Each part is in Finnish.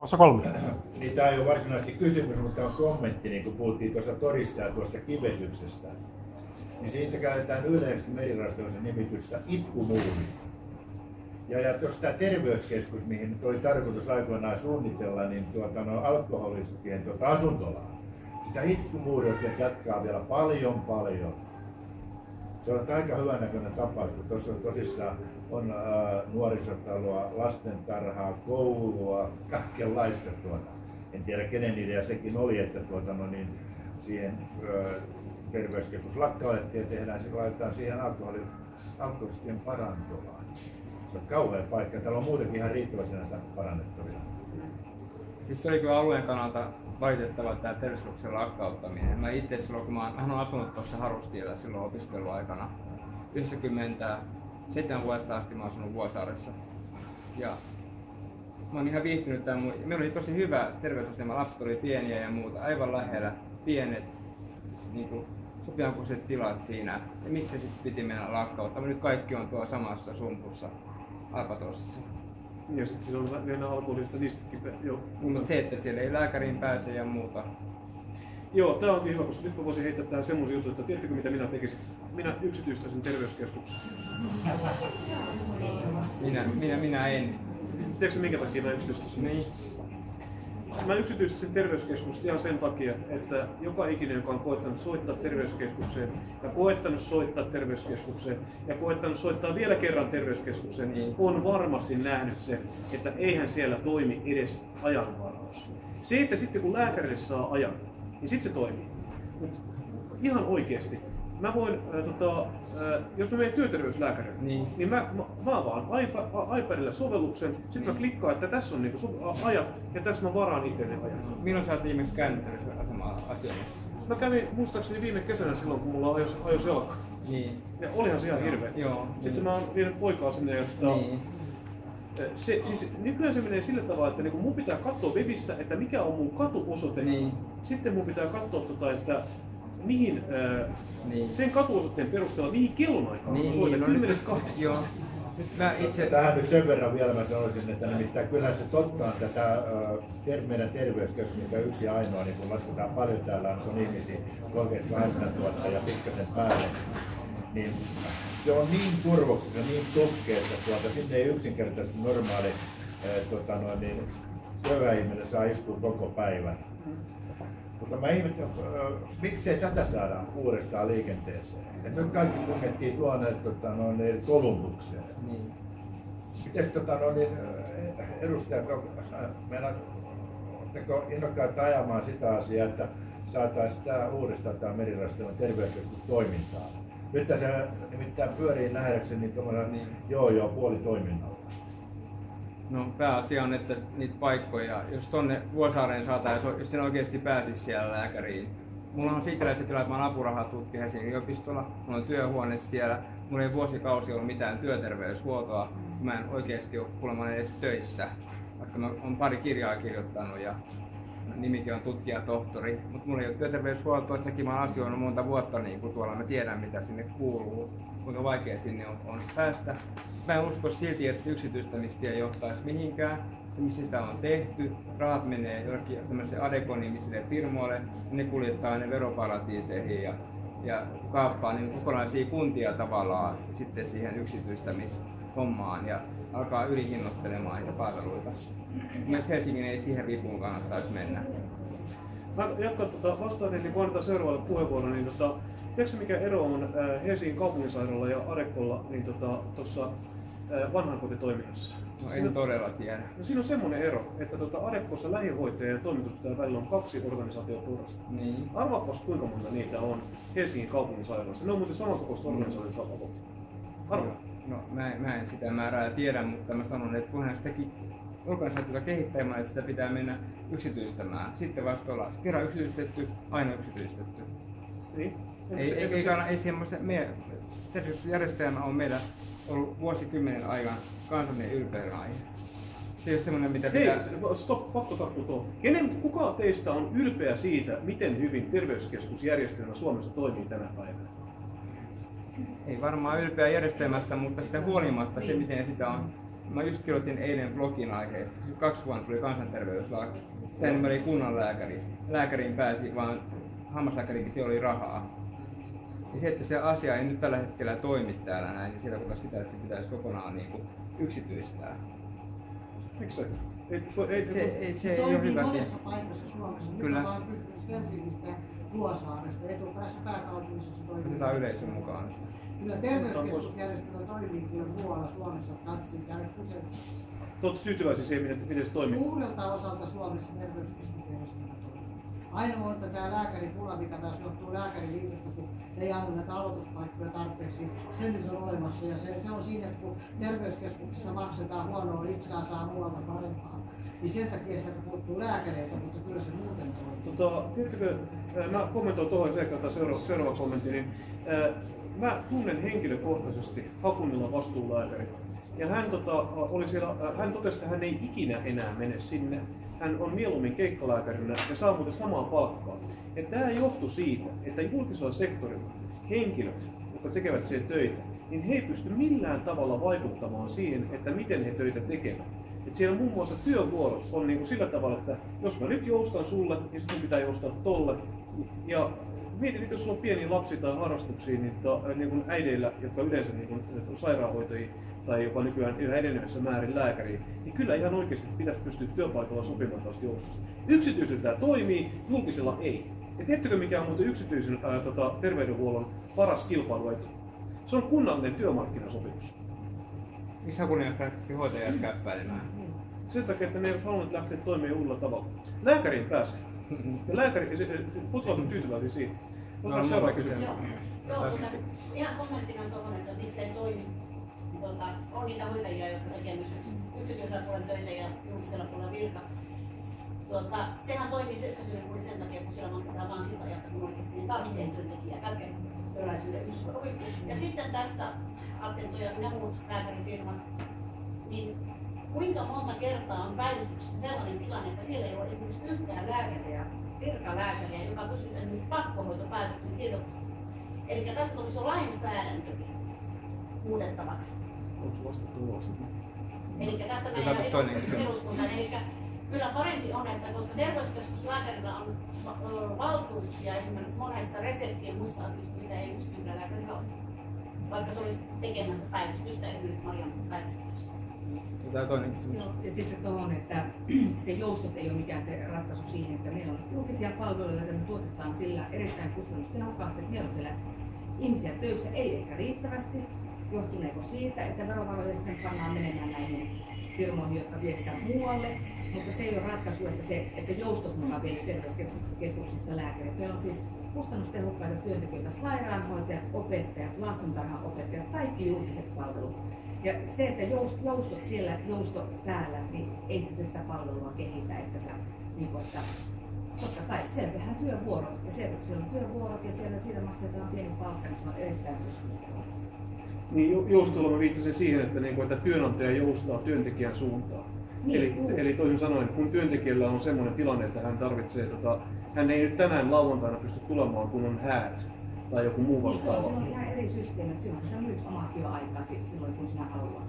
Osa kolme. Niin tämä ei ole varsinaisesti kysymys, mutta on kommentti, niin kuin puhuttiin tuossa todistaa tuosta kivetyksestä. Niin siitä käytetään yleisesti merirastollisen nimitystä itkumuuri. Ja, ja tuossa tämä terveyskeskus, mihin nyt oli tarkoitus aikoinaan suunnitella, niin tuota, no, alkoholistien tuota, asuntolaa. Sitä itkumuuria jatkaa vielä paljon paljon. Se on aika hyvän näköinen tapaus, kun tuossa on tosissaan on ää, nuorisotaloa, lastentarhaa, koulua, kaikenlaista tuota. En tiedä kenen idea sekin oli, että tuota, no niin, siihen ää, terveyskeskus lakkautettiin ja tehdään, se laitetaan siihen alkoholi, alkoholistien parantolaan. Se on kauhea paikka. Täällä on muutenkin ihan riittävästi näitä parannettavia. Siis se oli kyllä alueen kannalta valitettava tämä terveyskeskuksen lakkauttaminen. Mä itse silloin, kun mä, mä olen asunut tuossa Harustiellä silloin opiskeluaikana, 97 vuodesta asti mä oon asunut Vuosaaressa. Ja mä oon ihan viihtynyt tämän. Meillä oli tosi hyvä terveysasema, lapset oli pieniä ja muuta, aivan lähellä, pienet, niin kuin sopivankuiset tilat siinä. Ja miksi se sitten piti mennä lakkauttamaan? Nyt kaikki on tuo samassa sumpussa, Alpatossissa. Ja sitten siinä on vielä alkoholista listakin. Joo. Mutta se, että siellä ei lääkäriin pääse ja muuta. Joo, tämä onkin hyvä, koska nyt mä voisin heittää tähän semmoisen jutun, että tiedättekö mitä minä tekisin? Minä yksityistäisin terveyskeskuksen. Minä, minä, minä en. Tiedätkö minkä takia mä yksityistäisin? Niin. Mä yksityistäisin terveyskeskusta ihan sen takia, että joka ikinen, joka on koettanut soittaa terveyskeskukseen ja koettanut soittaa terveyskeskukseen ja koettanut soittaa vielä kerran terveyskeskukseen, Niin. on varmasti nähnyt sen, että eihän siellä toimi edes ajanvaraus. Se, että sitten kun lääkärille saa ajan, niin sitten se toimii. Mut ihan oikeasti. Mä voin, äh, tota, äh, jos mä menen työterveyslääkärille, Niin. niin mä, mä, mä avaan iPadilla sovelluksen, sitten mä Niin. klikkaan, että tässä on niinku ajat ja tässä mä varaan itse ne ajat. Milloin sä oot viimeksi käynyt terveysasemaa? Mä kävin muistaakseni viime kesänä silloin, kun mulla ajos, ajos jalka. Niin. Ja olihan se ihan hirveä. Joo, Sitten niin. mä oon vienyt poikaa sinne ja tota, Niin. se, siis nykyään se menee sillä tavalla, että niinku mun pitää katsoa webistä, että mikä on mun katuosoite. Niin. Sitten mun pitää katsoa, tota, että mihin, ää, Niin. sen katuosoitteen perusteella, mihin kellonaikaan Niin, mä soitan. no nyt- 10.12. Joo. Nyt mä itse... Tähän nyt sen verran vielä mä sanoisin, että nimittäin kyllä se totta on tätä äh, ter- meidän terveyskeskus, mikä yksi ainoa, niin kun lasketaan paljon täällä on ihmisiä, 38 000 ja pikkasen päälle, niin se on niin turvoksissa, niin tukkeessa, että tuota, sinne ei yksinkertaisesti normaali äh, tota noin, niin, työväihminen saa istua koko päivän. Mutta mä ihmettelen, äh, miksei tätä saada uudestaan liikenteeseen. Et nyt kaikki punkettiin tuonne tota, noin, Kolumbukseen. Niin. Miten tota, no, niin, äh, edustajat, meillä oletteko innokkaita ajamaan sitä asiaa, että saataisiin tämä uudestaan tämä merirastelun terveyskeskus toimintaan? Nyt se nimittäin pyörii nähdäkseni niin tuommoinen Niin. joo joo puoli toiminnalla. No pääasia on, että niitä paikkoja, jos tonne Vuosaareen saataisiin, jos sen oikeasti pääsisi siellä lääkäriin. Mulla on siitä se tila, että mä oon apurahatutkija Helsingin yliopistolla, mulla on työhuone siellä, mulla ei vuosikausi ollut mitään työterveyshuoltoa, mä en oikeasti ole kuulemma edes töissä, vaikka mä oon pari kirjaa kirjoittanut ja nimikin on tutkija tohtori, mutta mulla ei ole työterveyshuoltoa, sitäkin mä asioinut monta vuotta niin kuin tuolla, mä tiedän mitä sinne kuuluu, kuinka vaikea sinne on, on päästä. Mä en usko silti, että yksityistämistä ei johtaisi mihinkään. Se, missä sitä on tehty, rahat menee jollekin tämmöiselle Adecon-nimisille firmoille, ne kuljettaa ne veroparatiiseihin ja, ja kaappaa niin kokonaisia kuntia tavallaan sitten siihen yksityistämishommaan ja alkaa ylihinnoittelemaan niitä palveluita. Mielestäni Helsingin ei siihen vipuun kannattaisi mennä. Mä jatkan tota, vastaan kuin annetaan seuraavalle puheenvuoron, niin tota, tiedätkö mikä ero on Helsingin kaupunginsairaalalla ja Arekolla niin tota, tuossa vanhankotitoiminnassa? No Siinä- en todella tiedä. No siinä on semmoinen ero, että tota Arekkossa lähihoitaja ja toimitusjohtajan välillä on kaksi organisaatioturrasta. Niin. Arvaapas kuinka monta niitä on Helsingin kaupunginsairaalassa. Ne on muuten samankokoista organisaatiota mm. Arvaa. No mä en, mä en sitä määrää tiedä, mutta mä sanon, että kunhan sitäkin organisaatiota kehittämään, että sitä pitää mennä yksityistämään. Sitten vasta olla kerran yksityistetty, aina yksityistetty. Niin. Ei, se- ei, ei, se- kannata, ei semmoista, meidän terveysjärjestelmä on meillä ollut vuosikymmenen ajan kansallinen ylpeyden aihe. Se ei ole semmoinen, mitä Hei, pitää... stop, pakko tarttua tuohon. Kenen, kuka teistä on ylpeä siitä, miten hyvin terveyskeskusjärjestelmä Suomessa toimii tänä päivänä? Ei varmaan ylpeä järjestelmästä, mutta sitä huolimatta se, miten sitä on mä just kirjoitin eilen blogin aiheesta. Kaksi vuonna tuli kansanterveyslaki. Sen mä olin kunnanlääkäri. Lääkäriin pääsi, vaan hammaslääkärikin se oli rahaa. Ja se, että se asia ei nyt tällä hetkellä toimi täällä näin, niin sitä sitä, että se pitäisi kokonaan niin kuin yksityistää. Miksi se? Ei, ei, se, ei, se ei ole hyvä. monessa paikassa Suomessa. Kyllä. Nyt vaan kysymys Helsingistä ja Vuosaaresta. Etupäässä pääkaupungissa toimii. Otetaan yleisön mukaan. Kyllä terveyskeskusjärjestelmä toimii kyllä muualla Suomessa. Katsin käydä Olette tyytyväisiä siihen, että miten se toimii? Suurelta osalta Suomessa terveyskeskusjärjestelmä. Ainoa, että tämä lääkäripula, mikä taas johtuu lääkäriliitosta, kun ei anna näitä aloituspaikkoja tarpeeksi, se nyt on olemassa. Ja se, se on siinä, että kun terveyskeskuksessa maksetaan huonoa litsaa, saa muualta parempaa. Niin sen takia sieltä puuttuu lääkäreitä, mutta kyllä se muuten toimii. Tota, tiedättekö, mä kommentoin tuohon seikkaan seuraava, seuraava kommentti, niin ää, mä tunnen henkilökohtaisesti Hakunilla vastuulääkäri. Ja hän, tota, oli siellä, hän totesi, että hän ei ikinä enää mene sinne. Hän on mieluummin keikkalääkärinä ja saa muuten samaa palkkaa. Ja tämä johtuu siitä, että julkisella sektorilla henkilöt, jotka tekevät siellä töitä, niin he ei pysty millään tavalla vaikuttamaan siihen, että miten he töitä tekevät. Et siellä muun muassa työvuorot on niin kuin sillä tavalla, että jos mä nyt joustan sulle, niin sitten pitää joustaa tolle. Ja mietin, että jos sulla on pieni lapsi tai harrastuksia, niin, to, niin kuin äideillä, jotka yleensä niin kuin, sairaanhoitajia tai jopa nykyään yhä enenevässä määrin lääkäriä, niin kyllä ihan oikeasti pitäisi pystyä työpaikalla sopimaan tästä joustosta. Yksityisellä tämä toimii, julkisella ei. Ja tiedättekö mikä on muuten yksityisen ää, tota, terveydenhuollon paras kilpailuetu? Se on kunnallinen työmarkkinasopimus. Miksi Hakuniemet lähtisi hoitajat käppäilemään? Sen takia, että ne eivät halunneet lähteä toimimaan uudella tavalla. Lääkäriin pääsee. Ja lääkäri, potilaat on tyytyväisiä siitä. Otetaan no, seuraava kysymys. Joo, joo mutta ihan kommenttina tuohon, että miksei toimi. Tuota, on niitä hoitajia, jotka tekevät myös yksityisellä puolella töitä ja julkisella puolella virka. Tuota, sehän toimii se yksityinen puoli sen takia, kun siellä maksetaan vain sitä ajalta, kun oikeasti niin tarvitsee työntekijä. Kälkeenpöläisyyden yksi Ja sitten tästä Attento ja ne muut lääkärifirmat, niin kuinka monta kertaa on päivystyksessä sellainen tilanne, että siellä ei ole esimerkiksi yhtään lääkäriä, virkalääkäriä, joka pystyisi esimerkiksi pakkohoitopäätöksen kirjoittamaan. Eli tässä tulisi lainsäädäntö muutettavaksi. Onko vastattu Eli tässä menee eduskuntaan. Eli kyllä parempi on, että koska terveyskeskuslääkärillä on valtuuksia esimerkiksi monesta reseptien muissa asioista, mitä ei yksityisellä lääkärillä ole vaikka se olisi tekemässä päivystystä esimerkiksi Marian päivystyksessä. Tämä toinen kysymys. Joo, ja sitten tuohon, että se joustot ei ole mikään se ratkaisu siihen, että meillä on julkisia palveluja, joita me tuotetaan sillä erittäin kustannustehokkaasti, että meillä on siellä ihmisiä töissä, ei ehkä riittävästi. Johtuneeko siitä, että verovaroja sitten pannaan menemään näihin firmoihin, jotka viestää muualle, mutta se ei ole ratkaisu, että, se, että joustot mukaan viesi terveyskeskuksista lääkärit. Meillä on siis kustannustehokkaita työntekijöitä, sairaanhoitajat, opettajat, lastentarhanopettajat, kaikki julkiset palvelut. Ja se, että joustot siellä, jousto täällä, niin ei se sitä palvelua kehitä, että sä, niin kuin, että totta kai siellä tehdään työvuorot, ja siellä, siellä on työvuorot ja siellä siitä maksetaan pieni palkka, niin se on erittäin kustannustehokasta. Niin joustolla mä viittasin siihen, että, niin kuin, että työnantaja joustaa työntekijän suuntaan. Niin, eli, eli toisin sanoen, kun työntekijällä on sellainen tilanne, että hän tarvitsee tota, hän ei nyt tänään lauantaina pysty tulemaan, kun on häät tai joku muu vastaava. Niin, se on ihan eri systeemi, että silloin sä myyt omaa työaikaa silloin, kun sinä haluat.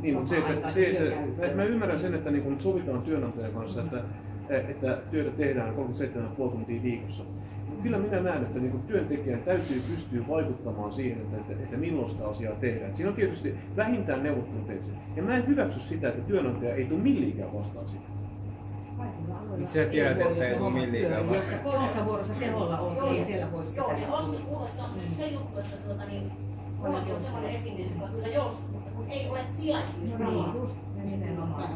Niin, mutta se, että, se, että, mä ymmärrän sen, että niin sovitaan työnantajan kanssa, että, että työtä tehdään 37,5 tuntia viikossa. Kyllä minä näen, että niin työntekijän täytyy pystyä vaikuttamaan siihen, että, että, että milloin sitä asiaa tehdään. Siinä on tietysti vähintään neuvotteluteitse. Ja mä en hyväksy sitä, että työnantaja ei tule millikään vastaan sitä. Niin sä tiedät, että ei ole millikään vasta. Jos kolmessa vuorossa teholla on, niin ei siellä voi sitä. Joo, ja Ossi kuulossa on myös se juttu, että tuota, niin, mullakin on sellainen esimies, joka kyllä joustaa, mutta kun ei ole sijaisia. No niin, just nimenomaan.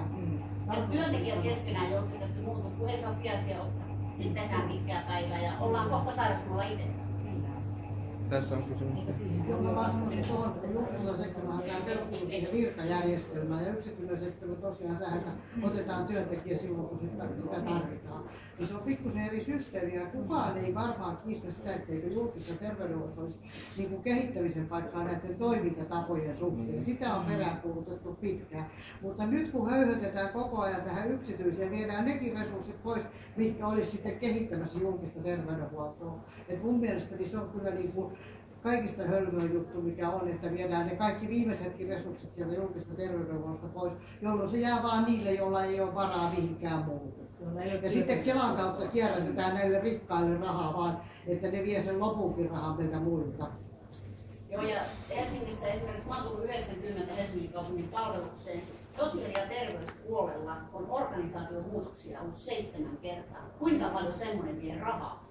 Ja työntekijät keskenään joutuu tässä muuta, kun ei saa sijaisia ottaa. Sitten tehdään pitkää päivää ja ollaan kohta sairausmalla itse. Tässä on kysymys. Sanoisin tuohon, että julkisella sektorilla tämä perustuu siihen virkajärjestelmään ja yksityinen sektori tosiaan sähän otetaan työntekijä silloin, kun sitä, sitä tarvitaan. Ja se on pikkusen eri systeemi ja kukaan ei varmaan kiistä sitä, etteikö julkisessa terveydenhuollossa olisi niin kuin kehittämisen paikkaa näiden toimintatapojen suhteen. Sitä on peräänkuulutettu pitkään. Mutta nyt kun höyhötetään koko ajan tähän yksityiseen, viedään nekin resurssit pois, mitkä olisi sitten kehittämässä julkista terveydenhuoltoa. Et mun mielestäni se on kyllä niin kuin kaikista hölmöin juttu, mikä on, että viedään ne kaikki viimeisetkin resurssit sieltä julkista terveydenhuollosta pois, jolloin se jää vaan niille, joilla ei ole varaa mihinkään muuhun. Ja sitten Kelan kautta kierrätetään näille rikkaille rahaa vaan, että ne vie sen lopunkin rahan meiltä muilta. Joo, ja Helsingissä esimerkiksi, mä oon tullut 90 Helsingin kaupungin palvelukseen, sosiaali- ja terveyspuolella on organisaatiomuutoksia ollut seitsemän kertaa. Kuinka paljon semmoinen vie rahaa?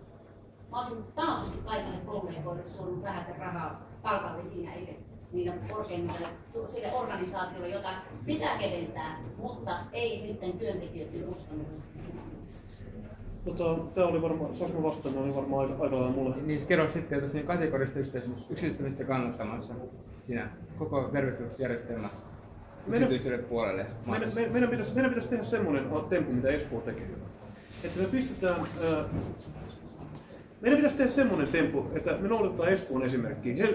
Mä olisin taatusti kaikille kollegoille suonut vähän sen rahaa palkallisiin eikä niille korkeimmille sille organisaatiolle, jota pitää keventää, mutta ei sitten työntekijöiden kustannuksia. Tota, tämä oli varmaan, saanko vastata, oli varmaan aika, aika lailla mulle. Niin kerro sitten, että siinä kategorista yksityistämistä kannustamassa siinä koko terveysjärjestelmä Meidän- yksityiselle puolelle. Meidän, me- meidän, pitäisi, meidän pitäisi tehdä semmoinen temppu, mitä Espoo tekee. Että me pistetään, ää, meidän pitäisi tehdä semmoinen temppu, että me noudatetaan Espoon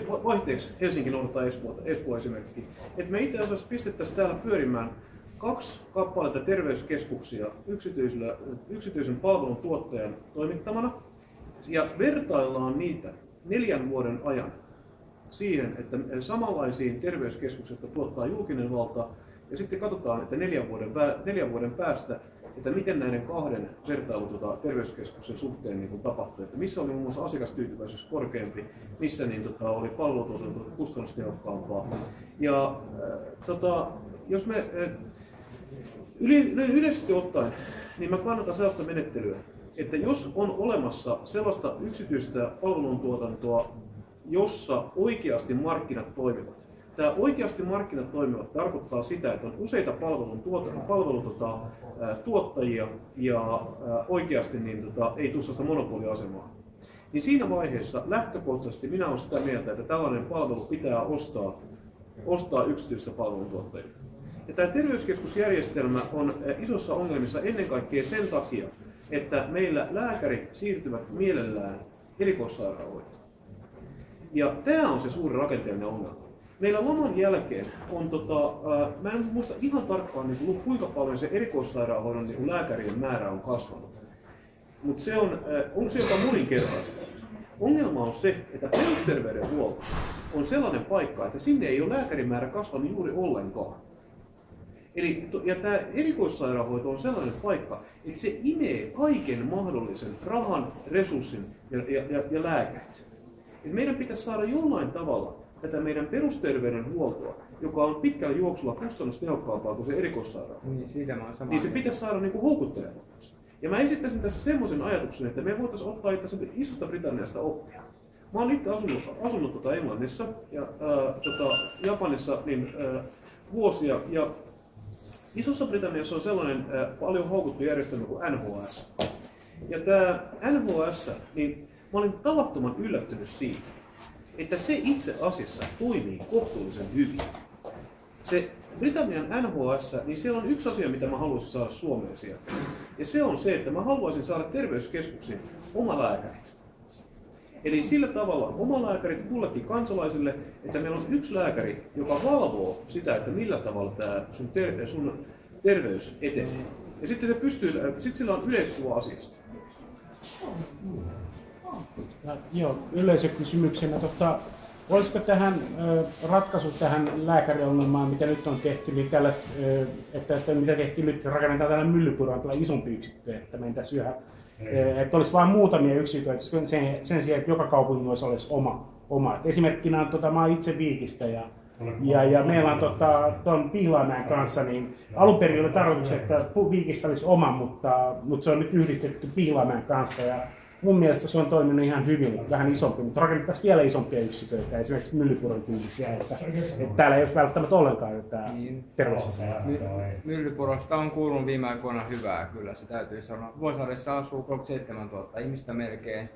va- vaihteeksi Helsinki noudattaa Espoota, Espoo esimerkkiä. Että me itse asiassa pistettäisiin täällä pyörimään kaksi kappaletta terveyskeskuksia yksityisen palvelun tuottajan toimittamana ja vertaillaan niitä neljän vuoden ajan siihen, että samanlaisiin terveyskeskukset jotka tuottaa julkinen valta, ja sitten katsotaan, että neljän vuoden, neljän vuoden päästä, että miten näiden kahden vertailu tota, terveyskeskuksen suhteen niin kuin tapahtui, että missä oli muun muassa asiakastyytyväisyys korkeampi, missä niin, tota, oli palvelutuotanto kustannustehokkaampaa. Ja äh, tota, jos me äh, Yli, no yleisesti ottaen, niin mä kannatan sellaista menettelyä, että jos on olemassa sellaista yksityistä palveluntuotantoa, jossa oikeasti markkinat toimivat. Tämä oikeasti markkinat toimivat tarkoittaa sitä, että on useita palvelun palvelun, tota, tuottajia ja ää, oikeasti niin, tota, ei tule sellaista monopoliasemaa. Niin siinä vaiheessa lähtökohtaisesti minä olen sitä mieltä, että tällainen palvelu pitää ostaa, ostaa yksityistä palveluntuottajilta. Ja tämä terveyskeskusjärjestelmä on isossa ongelmissa ennen kaikkea sen takia, että meillä lääkärit siirtyvät mielellään erikoissairaanhoitoon. Ja tämä on se suuri rakenteellinen ongelma. Meillä laman jälkeen on, tota, ää, mä en muista ihan tarkkaan niin kuin, kuinka paljon se erikoissairaanhoidon niin lääkärien määrä on kasvanut. Mutta se on, ää, on se jopa moninkertaistunut. Ongelma on se, että perusterveydenhuolto on sellainen paikka, että sinne ei ole lääkärimäärä kasvanut juuri ollenkaan. Eli, ja tämä erikoissairaanhoito on sellainen paikka, että se imee kaiken mahdollisen rahan, resurssin ja, ja, ja, ja lääkärit. Et meidän pitäisi saada jollain tavalla tätä meidän perusterveydenhuoltoa, joka on pitkällä juoksulla kustannustehokkaampaa kuin se erikoissairaanhoito, Niin, siitä mä niin se pitäisi saada niin kuin houkuttelevammaksi. Ja mä esittäisin tässä semmoisen ajatuksen, että me voitaisiin ottaa itse isosta Britanniasta oppia. Mä oon itse asunut, asunut tota Englannissa ja ää, tota, Japanissa niin, ää, vuosia ja Isossa Britanniassa on sellainen ää, paljon haukuttu järjestelmä kuin NHS. Ja tämä NHS, niin mä olin tavattoman yllättynyt siitä, että se itse asiassa toimii kohtuullisen hyvin. Se Britannian NHS, niin siellä on yksi asia, mitä mä haluaisin saada Suomeen sieltä. Ja se on se, että mä haluaisin saada terveyskeskuksiin omalääkärit. Eli sillä tavalla omalääkärit kullekin kansalaisille, että meillä on yksi lääkäri, joka valvoo sitä, että millä tavalla tämä sun, ter- sun terveys etenee. Ja sitten se pystyy, sitten sillä on yleiskuva asiasta. Ja, joo, yleisökysymyksenä, tota, olisiko tähän ö, ratkaisu tähän lääkäriongelmaan, mitä nyt on tehty, niin tällä, ö, että, että mitä tehtiin nyt, rakennetaan tällainen myllypuraan tällainen isompi yksikkö, että mentäisiin yhä, ö, että olisi vain muutamia yksiköitä sen, sen sijaan, että joka kaupungissa olisi oma. oma. Et esimerkkinä on, tota, mä itse Viikistä ja ja, ja meillä on tota, tuon Pihlaanmäen kanssa, niin alun perin oli tarkoitus, että Viikissä olisi oma, mutta, mutta se on nyt yhdistetty Pihlaanmäen kanssa. Ja mun mielestä se on toiminut ihan hyvin, vähän isompi, mutta rakennettaisiin vielä isompia yksiköitä, esimerkiksi Myllypuron tyylisiä, että, että täällä ei olisi välttämättä ollenkaan tätä Niin. terveysasiaa. My- Myllypurosta on kuulunut viime aikoina hyvää, kyllä se täytyy sanoa. Vuosaaressa asuu 37 000 ihmistä melkein.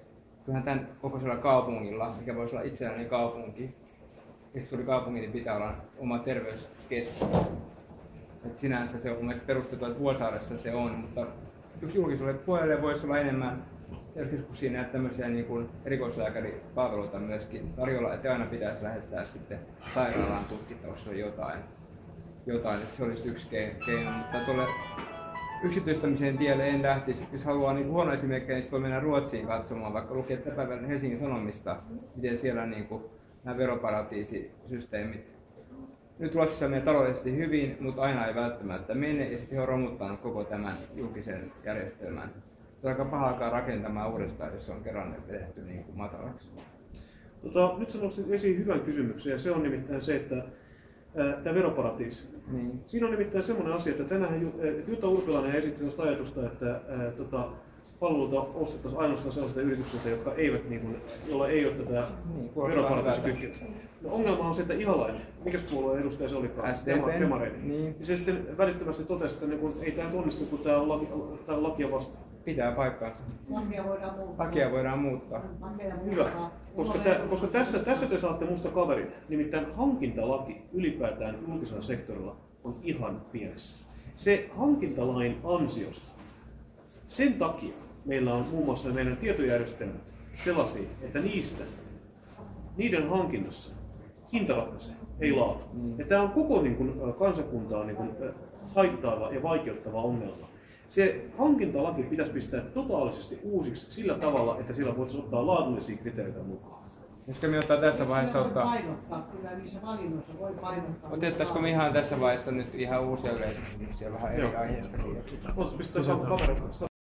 Kyllähän tämän kokoisella kaupungilla, mikä voisi olla itsenäinen kaupunki, suuri kaupunki, niin pitää olla oma terveyskeskus. Et sinänsä se on mun mielestä perusteltu, että Vuosaaressa se on, mutta yksi julkiselle puolelle voisi olla enemmän terveyskeskuksiin näitä tämmöisiä niin kuin erikoislääkäripalveluita myöskin tarjolla, että aina pitäisi lähettää sitten sairaalaan tutkittavaksi jotain, jotain, että se olisi yksi ke- keino, mutta tuolle yksityistämisen tielle en lähtisi. Jos haluaa niin huono esimerkki, niin sitten voi mennä Ruotsiin katsomaan, vaikka lukee päivän Helsingin Sanomista, miten siellä niin kuin, nämä veroparatiisisysteemit. Nyt Ruotsissa menee taloudellisesti hyvin, mutta aina ei välttämättä mene, ja sitten he on romuttanut koko tämän julkisen järjestelmän. Se on aika paha alkaa rakentamaan uudestaan, jos se on kerran vedetty niin kuin matalaksi. Tota, nyt sä nostit esiin hyvän kysymyksen ja se on nimittäin se, että tämä veroparatiisi. Niin. Siinä on nimittäin semmoinen asia, että tänään Ju- Jutta Urpilainen esitti sellaista ajatusta, että ää, tota, palveluita ostettaisiin ainoastaan sellaisilta yrityksiltä, jotka eivät, niin kuin, joilla ei ole tätä Niin, kuulostaa veroparatiisikytkyä. No, ongelma on se, että Ihalainen, mikä puolueen edustaja se olikaan? Dema- Demareiden. Niin. Se sitten välittömästi totesi, että niin kun, ei tämä onnistu, kun tämä on, laki, tää on lakia vastaan. Pitää paikkaansa. Lakia voidaan muuttaa. Lakia voidaan muuttaa. Lakeja Hyvä, koska, tä, on- koska tässä, tässä te saatte musta kaverin. Nimittäin hankintalaki ylipäätään julkisella sektorilla on ihan pienessä. Se hankintalain ansiosta, sen takia meillä on muun muassa meidän tietojärjestelmät sellaisia, että niistä, niiden hankinnassa hinta ratkaisee, ei laatu. Ja tämä on koko niin kuin, kansakuntaa niin kuin, haittaava ja vaikeuttava ongelma. Se hankintalaki pitäisi pistää totaalisesti uusiksi sillä tavalla, että sillä voitaisiin ottaa laadullisia kriteereitä mukaan. Koska me ottaa tässä vaiheessa Siinä voi ottaa, painottaa, kyllä niissä valinnoissa voi painottaa. otettaisiko me ihan tässä vaiheessa nyt ihan uusia yleiskysymyksiä vähän eri Joo. aiheestakin? Voitaisiin pistää kamera